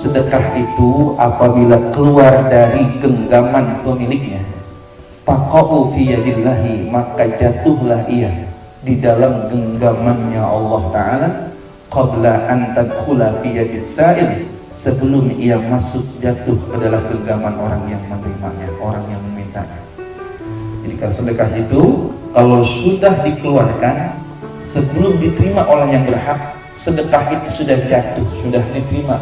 sedekah itu apabila keluar dari genggaman pemiliknya. Taqa'u fi yadillahi maka jatuhlah ia di dalam genggamannya Allah taala qabla an tadkhula sebelum ia masuk jatuh ke dalam genggaman orang yang menerimanya orang yang memintanya. Jadi kalau sedekah itu kalau sudah dikeluarkan sebelum diterima oleh yang berhak sedekah itu sudah jatuh sudah diterima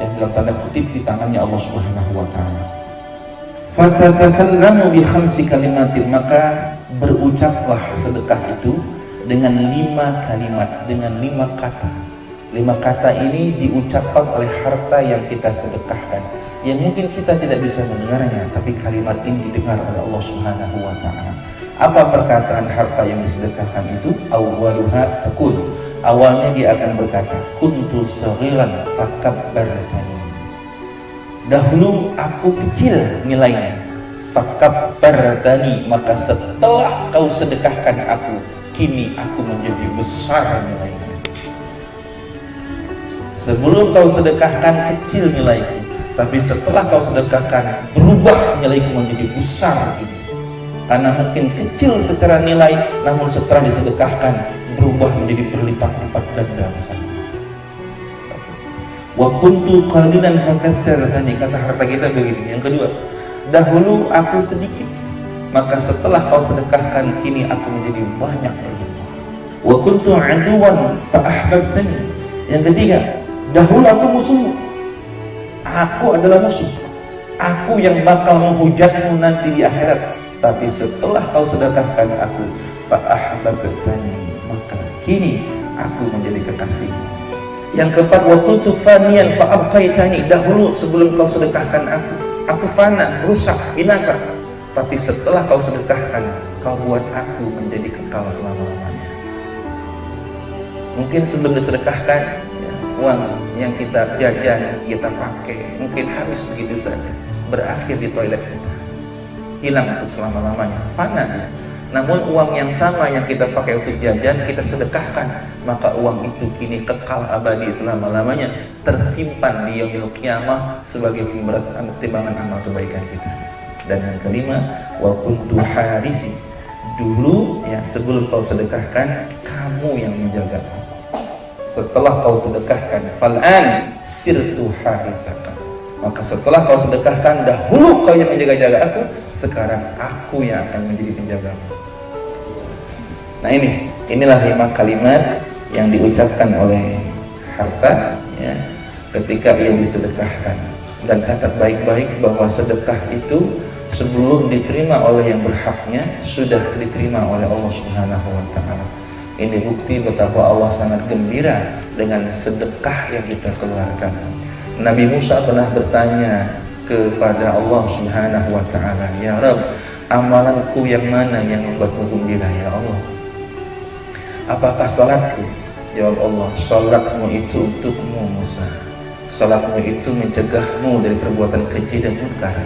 yang dalam tanda kutip di tangannya Allah Subhanahu wa taala. Fatatakallamu bi khamsi kalimatin maka berucaplah sedekah itu dengan lima kalimat, dengan lima kata. Lima kata ini diucapkan oleh harta yang kita sedekahkan. Yang mungkin kita tidak bisa mendengarnya, tapi kalimat ini didengar oleh Allah Subhanahu wa taala. Apa perkataan harta yang disedekahkan itu? Awwaluha takun awalnya dia akan berkata kuntu saghiran fakabbartani dahulu aku kecil nilainya fakabbartani maka setelah kau sedekahkan aku kini aku menjadi besar nilainya. Sebelum kau sedekahkan kecil nilaiku tapi setelah kau sedekahkan berubah nilaiku menjadi besar. Karena mungkin kecil secara nilai namun setelah disedekahkan berubah menjadi berlipat-lipat ganda besar. Wa kuntu qalilan tadi kata harta kita begini. Yang kedua, dahulu aku sedikit, maka setelah kau sedekahkan kini aku menjadi banyak berlimpah. Wa kuntu aduwan fa ahbabtani. Yang ketiga, dahulu aku musuh. Aku adalah musuh. Aku yang bakal menghujatmu nanti di akhirat. Tapi setelah kau sedekahkan aku, fa ahbabtani kini aku menjadi kekasih. Yang keempat waktu tu fanian fa'abqaitani dahulu sebelum kau sedekahkan aku aku fana rusak binasa. Tapi setelah kau sedekahkan kau buat aku menjadi kekal selama-lamanya. Mungkin sebelum disedekahkan ya, uang yang kita jajan kita pakai mungkin habis begitu saja berakhir di toilet kita. Hilang untuk selama-lamanya. Fana namun uang yang sama yang kita pakai untuk jajan kita sedekahkan, maka uang itu kini kekal abadi selama-lamanya, tersimpan di yaumil kiamah sebagai pemberat timbangan amal kebaikan kita. Dan yang kelima, wa kuntu harisi. Dulu ya sebelum kau sedekahkan, kamu yang menjaga. Setelah kau sedekahkan, fal'an sirtu harisaka. Maka setelah kau sedekahkan, dahulu kau yang menjaga-jaga aku, sekarang aku yang akan menjadi penjagamu. Nah ini, inilah lima kalimat yang diucapkan oleh harta ya, ketika ia disedekahkan. Dan catat baik-baik bahwa sedekah itu sebelum diterima oleh yang berhaknya sudah diterima oleh Allah Subhanahu wa taala. Ini bukti betapa Allah sangat gembira dengan sedekah yang kita keluarkan. Nabi Musa pernah bertanya kepada Allah Subhanahu wa taala, "Ya Rabb, amalanku yang mana yang membuatmu gembira ya Allah?" Apakah salatku? Jawab Allah, salatmu itu untukmu Musa. Salatmu itu mencegahmu dari perbuatan keji dan munkar.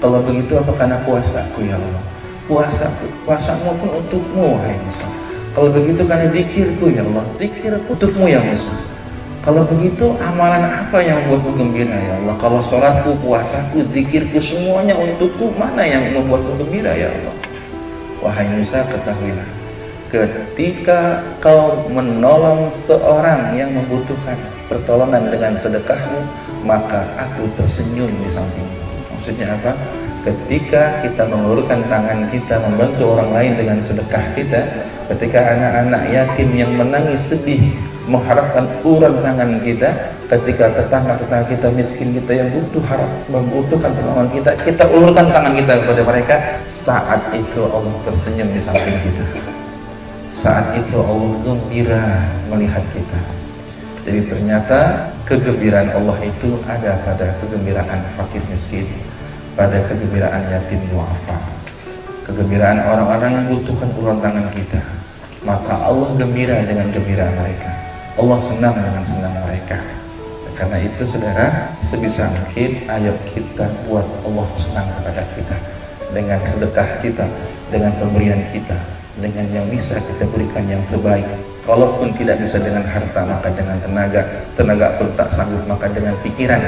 Kalau begitu apa karena puasaku ya Allah? Puasaku, puasamu pun untukmu hai Musa. Kalau begitu karena zikirku ya Allah, zikirku untukmu ya Musa. Kalau begitu amalan apa yang membuatku gembira ya Allah? Kalau sholatku, puasaku, zikirku semuanya untukku, mana yang membuatku gembira ya Allah? Wahai Musa ketahuilah ketika kau menolong seorang yang membutuhkan pertolongan dengan sedekahmu maka aku tersenyum di sampingmu. Maksudnya apa? Ketika kita mengulurkan tangan kita membantu orang lain dengan sedekah kita ketika anak-anak yatim yang menangis sedih mengharapkan uluran tangan kita ketika tetangga-tetangga kita miskin kita yang butuh harap membutuhkan pertolongan kita kita ulurkan tangan kita kepada mereka saat itu Allah tersenyum di samping kita saat itu Allah gembira melihat kita. Jadi ternyata kegembiraan Allah itu ada pada kegembiraan fakir miskin, pada kegembiraan yatim duafa, kegembiraan orang-orang yang butuhkan uluran tangan kita. Maka Allah gembira dengan gembira mereka. Allah senang dengan senang mereka. Karena itu saudara, sebisa mungkin ayat kita buat Allah senang kepada kita dengan sedekah kita, dengan pemberian kita, dengan yang bisa kita berikan yang terbaik. Kalaupun tidak bisa dengan harta maka dengan tenaga. Tenaga pun tak sanggup maka dengan pikiran.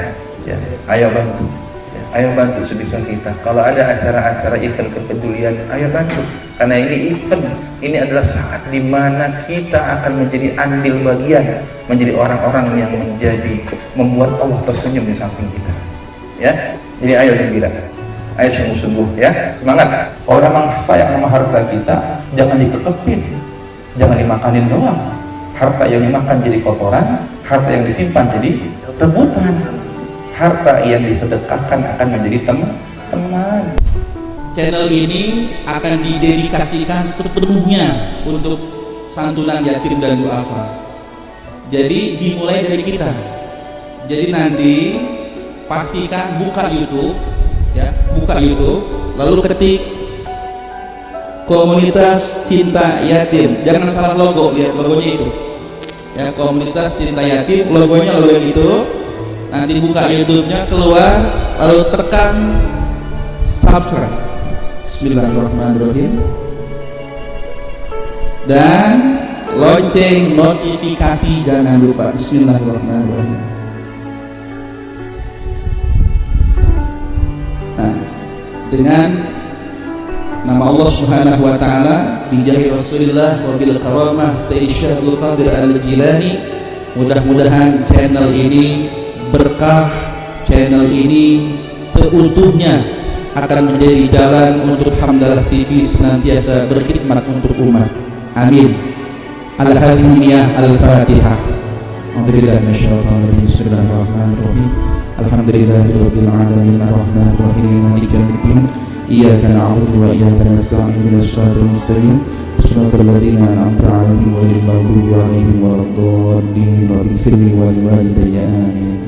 Ya. Ayo bantu. Ya, ayo bantu sebisa kita. Kalau ada acara-acara event kepedulian ayo bantu. Karena ini event ini adalah saat di mana kita akan menjadi andil bagian menjadi orang-orang yang menjadi membuat Allah tersenyum di samping kita. Ya. Jadi ayo gembira ayo sungguh-sungguh ya. Semangat. Orang memang sayang sama harta kita jangan dikekepin jangan dimakanin doang. Harta yang dimakan jadi kotoran harta yang disimpan jadi rebutan. Harta yang disedekahkan akan menjadi teman teman. Channel ini akan didedikasikan sepenuhnya untuk santunan yatim dan duafa. Jadi dimulai dari kita. Jadi nanti pastikan buka YouTube ya buka YouTube lalu ketik komunitas cinta yatim. Jangan salah logo lihat logonya itu. Ya komunitas cinta yatim logonya logo yang itu. Nanti buka YouTube-nya keluar lalu tekan subscribe. Bismillahirrahmanirrahim. Dan lonceng notifikasi jangan lupa. Bismillahirrahmanirrahim dengan nama Allah Subhanahu wa taala di Rasulullah wa bil karamah Sayyid Qadir Al-Jilani. Mudah-mudahan channel ini berkah channel ini seutuhnya akan menjadi jalan untuk Hamdalah TV senantiasa berkhidmat untuk umat. Amin. Al-Hadimiyah Al-Fatihah. Alhamdulillah Bismillahirrahmanirrahim. Alhamdulillahirrahmanirrahim Alhamdulillahirrahmanirrahim Alhamdulillahirrahmanirrahim إياك نعبد وإياك نستعين من الصراط المستقيم. صراط الذين أنعمت عليهم غير المغضوب عليهم ولا الضالين واغفر لي ولوالدي آمين.